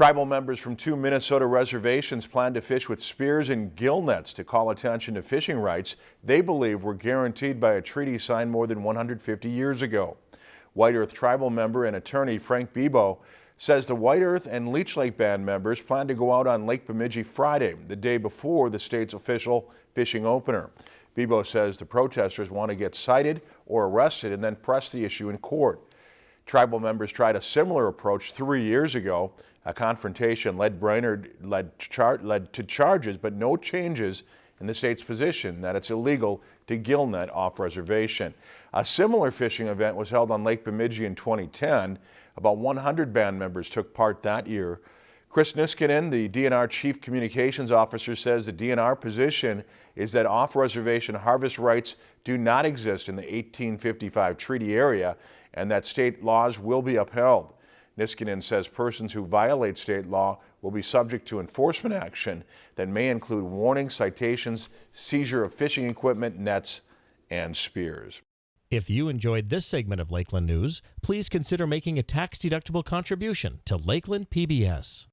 Tribal members from two Minnesota reservations plan to fish with spears and gill nets to call attention to fishing rights they believe were guaranteed by a treaty signed more than 150 years ago. White Earth Tribal member and attorney Frank Bibeau says the White Earth and Leech Lake Band members plan to go out on Lake Bemidji Friday, the day before the state's official fishing opener. Bibeau says the protesters want to get cited or arrested and then press the issue in court. Tribal members tried a similar approach three years ago. A confrontation led Brainerd led, led to charges, but no changes in the state's position that it's illegal to gill net off reservation. A similar fishing event was held on Lake Bemidji in 2010. About 100 band members took part that year. Chris Niskanen, the DNR Chief Communications Officer, says the DNR position is that off-reservation harvest rights do not exist in the 1855 treaty area and that state laws will be upheld. Niskanen says persons who violate state law will be subject to enforcement action that may include warnings, citations, seizure of fishing equipment, nets, and spears. If you enjoyed this segment of Lakeland News, please consider making a tax-deductible contribution to Lakeland PBS.